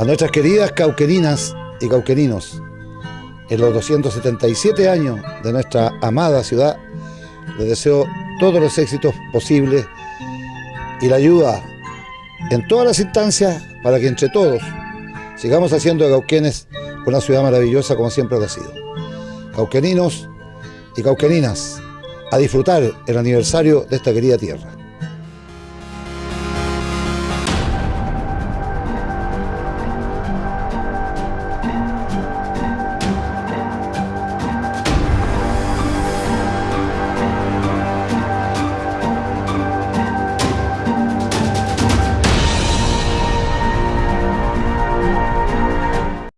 A nuestras queridas cauquerinas y cauquerinos, en los 277 años de nuestra amada ciudad, les deseo todos los éxitos posibles y la ayuda en todas las instancias para que entre todos sigamos haciendo de Cauquenes una ciudad maravillosa como siempre lo ha sido. Cauqueninos y cauqueninas, a disfrutar el aniversario de esta querida tierra.